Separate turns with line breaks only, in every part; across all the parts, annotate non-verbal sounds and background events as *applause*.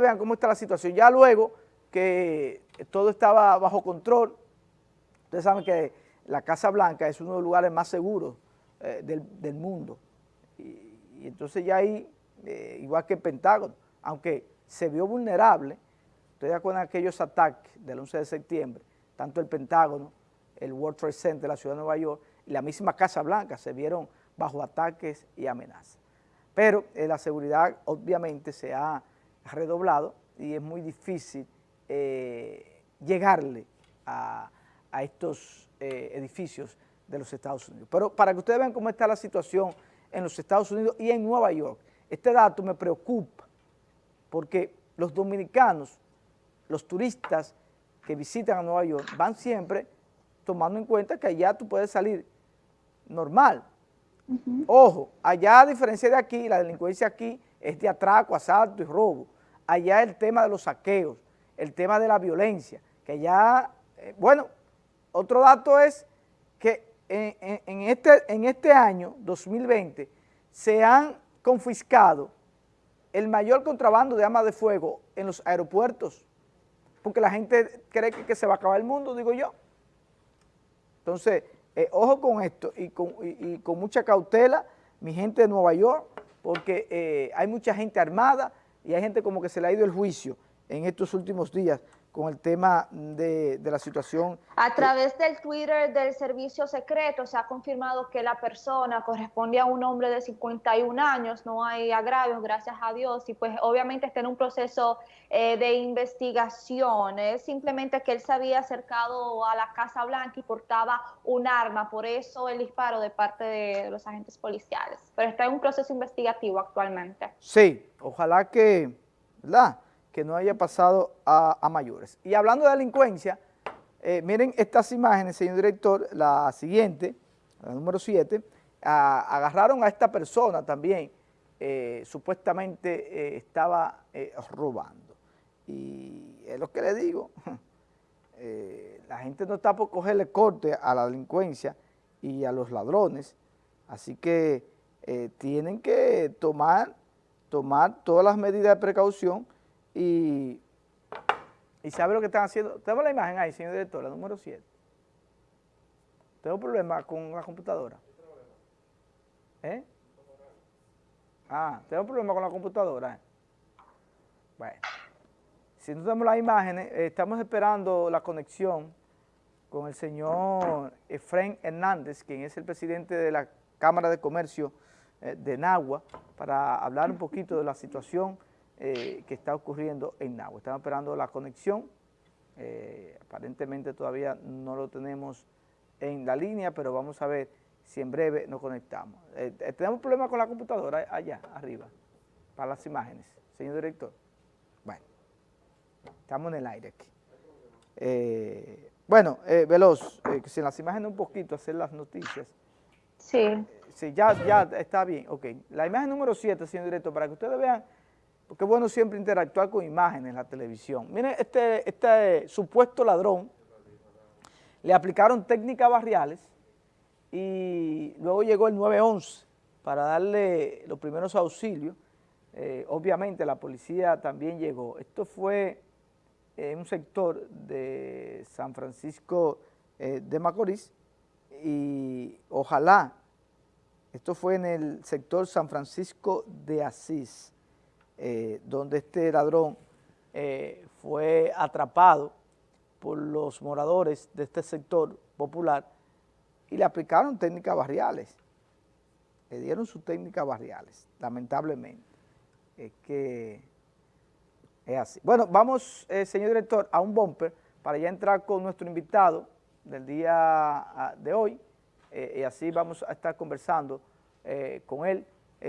vean cómo está la situación. Ya luego que todo estaba bajo control, ustedes saben que la Casa Blanca es uno de los lugares más seguros eh, del, mundo. Y, entonces ya ahí, eh, igual que el Pentágono, aunque se vio vulnerable, ustedes acuerdan aquellos ataques del 11 de septiembre, tanto el Pentágono, el World Trade Center la ciudad de Nueva York y la misma Casa Blanca se vieron bajo ataques y amenazas. Pero eh, la seguridad obviamente se ha redoblado y es muy difícil llegarle a, estos edificios de los Estados Unidos. Pero para que ustedes vean cómo está la situación en los Estados Unidos y en Nueva York, este dato me preocupa porque los dominicanos, los turistas que visitan a Nueva York van siempre tomando en cuenta que allá tú puedes salir normal. Ojo, allá a diferencia de aquí, la delincuencia aquí es de atraco, asalto y robo. Allá el tema de los saqueos, el tema de la violencia, que allá, eh, bueno, otro dato es que en, este, en este año, 2020, se han confiscado el mayor contrabando de armas de fuego en los aeropuertos, porque la gente cree que, se va a acabar el mundo, digo yo. Entonces, eh, ojo con esto y con, mucha cautela, mi gente de Nueva York, porque eh, hay mucha gente armada y hay gente como que se le ha ido el juicio en estos últimos días con el tema de, la situación.
A través del Twitter del servicio secreto se ha confirmado que la persona corresponde a un hombre de 51 años, no hay agravios, gracias a Dios, y pues obviamente está en un proceso eh, de investigación, es simplemente que él se había acercado a la Casa Blanca y portaba un arma, por eso el disparo de parte de los agentes policiales, pero está en un proceso investigativo actualmente.
Sí, ojalá que, ¿verdad?, que no haya pasado a, mayores. Y hablando de delincuencia, eh, miren estas imágenes, señor director, la siguiente, la número 7, agarraron a esta persona también, eh, supuestamente eh, estaba robando. Y es lo que le digo, *laughs* la gente no está por cogerle corte a la delincuencia y a los ladrones, así que tienen que tomar, tomar todas las medidas de precaución y, sabe lo que están haciendo. Tenemos la imagen ahí, señor director, la número 7. Tengo problemas con la computadora. ¿Eh? Ah, tengo problemas con la computadora. Bueno, si no tenemos las imágenes, eh, estamos esperando la conexión con el señor Efraín Hernández, quien es el presidente de la Cámara de Comercio eh, de Nagua, para hablar un poquito de la situación eh, que está ocurriendo en Nagua. Estamos esperando la conexión, eh, aparentemente todavía no lo tenemos en la línea, pero vamos a ver si en breve nos conectamos. Eh, tenemos problemas con la computadora allá, arriba, para las imágenes, señor director. Bueno, estamos en el aire aquí. bueno, Veloz, que si las imágenes un poquito, hacer las noticias.
Sí.
Sí, ya, ya está bien, ok. La imagen número 7, señor director, para que ustedes vean porque es bueno siempre interactuar con imágenes en la televisión. Miren, este, este supuesto ladrón, le aplicaron técnicas barriales y luego llegó el 911 para darle los primeros auxilios. Eh, obviamente la policía también llegó. Esto fue en un sector de San Francisco eh, de Macorís y ojalá, esto fue en el sector San Francisco de Asís, eh, donde este ladrón eh, fue atrapado por los moradores de este sector popular y le aplicaron técnicas barriales, le dieron sus técnicas barriales, lamentablemente. Es que es así. Bueno, vamos, eh, señor director, a un bumper para ya entrar con nuestro invitado del día ah, de hoy y así vamos a estar conversando con él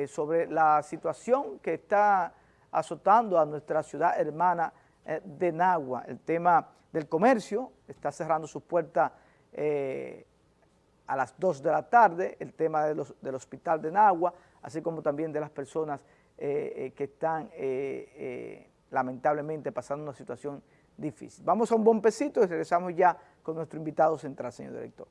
sobre la situación que está azotando a nuestra ciudad hermana eh, de Nagua. El tema del comercio está cerrando sus puertas eh, a las 2 de la tarde, el tema del hospital de Nagua, así como también de las personas eh, que están lamentablemente pasando una situación difícil. Vamos a un buen pesito y regresamos ya con nuestro invitado central, señor director.